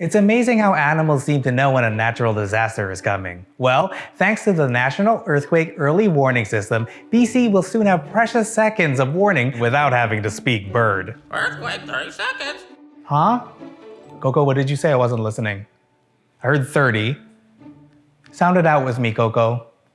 It's amazing how animals seem to know when a natural disaster is coming. Well, thanks to the National Earthquake Early Warning System, BC will soon have precious seconds of warning without having to speak bird. Earthquake, 30 seconds. Huh? Coco, what did you say? I wasn't listening. I heard 30. Sound it out with me, Coco.